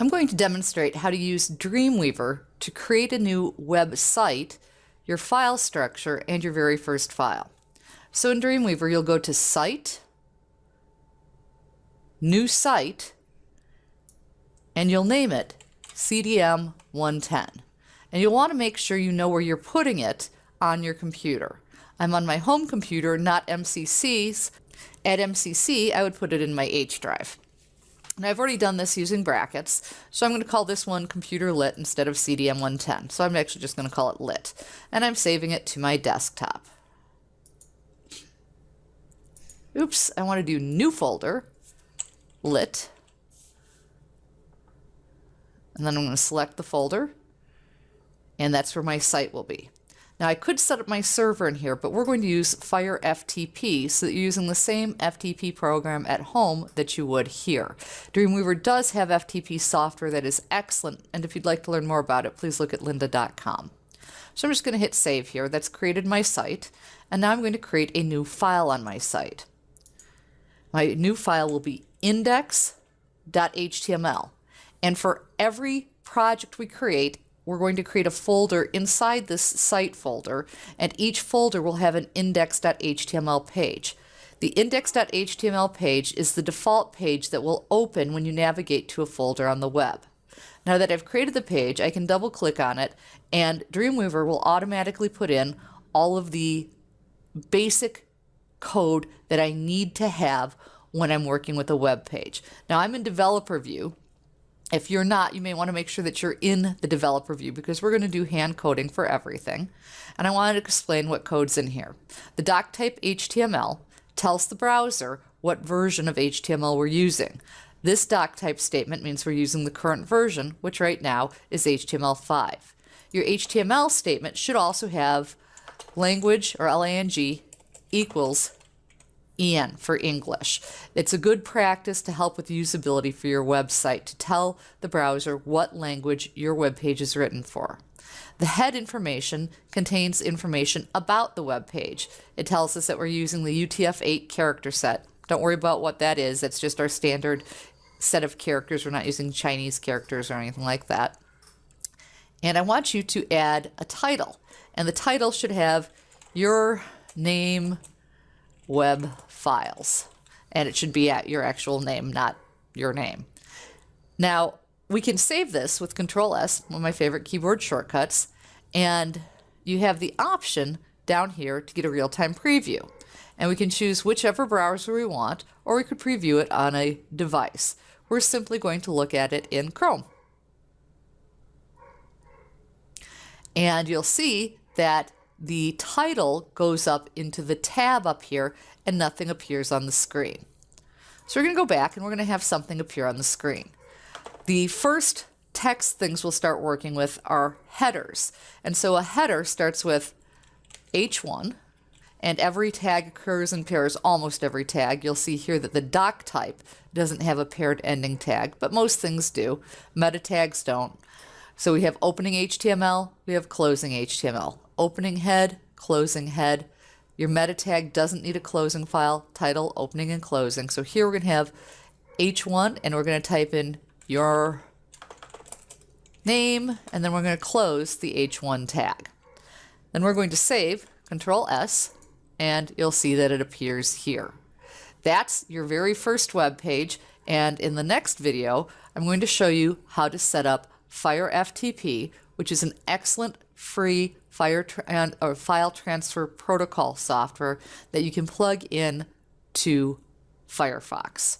I'm going to demonstrate how to use Dreamweaver to create a new website, your file structure, and your very first file. So in Dreamweaver, you'll go to Site, New Site, and you'll name it CDM 110. And you'll want to make sure you know where you're putting it on your computer. I'm on my home computer, not MCC's. At MCC, I would put it in my H drive. And I've already done this using brackets, so I'm going to call this one computer lit instead of CDM110. So I'm actually just going to call it lit. And I'm saving it to my desktop. Oops, I want to do new folder, lit. And then I'm going to select the folder, and that's where my site will be. Now I could set up my server in here, but we're going to use Fire FTP so that you're using the same FTP program at home that you would here. Dreamweaver does have FTP software that is excellent, and if you'd like to learn more about it, please look at lynda.com. So I'm just going to hit save here. That's created my site, and now I'm going to create a new file on my site. My new file will be index.html, and for every project we create, we're going to create a folder inside this site folder, and each folder will have an index.html page. The index.html page is the default page that will open when you navigate to a folder on the web. Now that I've created the page, I can double click on it, and Dreamweaver will automatically put in all of the basic code that I need to have when I'm working with a web page. Now I'm in developer view, if you're not, you may want to make sure that you're in the developer view because we're going to do hand coding for everything. And I wanted to explain what code's in here. The doc type HTML tells the browser what version of HTML we're using. This doc type statement means we're using the current version, which right now is HTML5. Your HTML statement should also have language or lang equals EN for English. It's a good practice to help with usability for your website to tell the browser what language your web page is written for. The head information contains information about the web page. It tells us that we're using the UTF-8 character set. Don't worry about what that is. That's just our standard set of characters. We're not using Chinese characters or anything like that. And I want you to add a title. And the title should have your name, web files. And it should be at your actual name, not your name. Now, we can save this with Control S, one of my favorite keyboard shortcuts, and you have the option down here to get a real-time preview. And we can choose whichever browser we want, or we could preview it on a device. We're simply going to look at it in Chrome. And you'll see that the title goes up into the tab up here and nothing appears on the screen. So we're going to go back and we're going to have something appear on the screen. The first text things we'll start working with are headers. And so a header starts with H1 and every tag occurs in pairs, almost every tag. You'll see here that the doc type doesn't have a paired ending tag, but most things do. Meta tags don't. So we have opening HTML, we have closing HTML opening head, closing head. Your meta tag doesn't need a closing file, title, opening, and closing. So here we're going to have H1, and we're going to type in your name, and then we're going to close the H1 tag. Then we're going to save, Control S, and you'll see that it appears here. That's your very first web page, and in the next video, I'm going to show you how to set up Fire FTP, which is an excellent free fire tra or file transfer protocol software that you can plug in to Firefox.